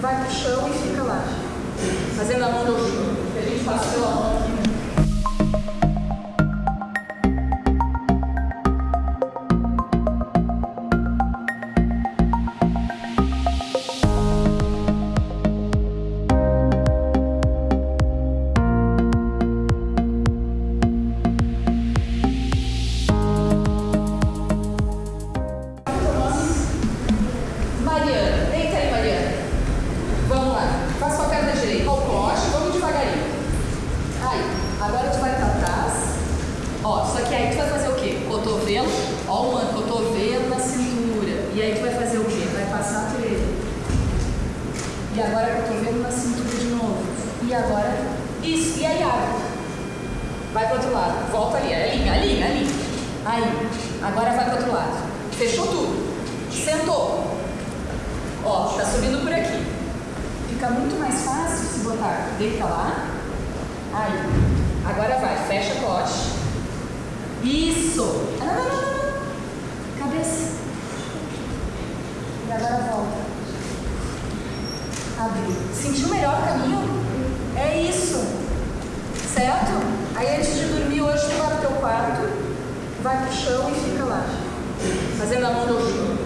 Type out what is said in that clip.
vai pro chão e fica lá. Fazendo a mão do chão. A gente passa pela mão aqui. né? Mariana, deita aí, Mariana. Vamos lá. Faz com a perna direita ao coste, vamos devagarinho. Aí, agora tu vai pra trás. Ó, só que aí tu vai fazer o quê? Cotovelo, ó o manto, cotovelo na cintura. E aí tu vai fazer o quê? Vai passar por ele. E agora cotovelo na cintura de novo. E agora, isso. E aí abre. Vai pro outro lado. Volta ali, ali, ali, ali. Aí, agora vai pro outro lado. Fechou tudo. Sentou. Ó, tá subindo por aqui. Fica muito mais fácil se botar. Deita lá. Aí. Agora vai. Fecha cote. Isso. Não, não, não. Cabeça. E agora volta. Abriu. Sentiu melhor o caminho? É isso. Certo? Aí antes de dormir hoje, tu vai pro teu quarto, vai pro chão e fica lá. Fazendo a mão do chão.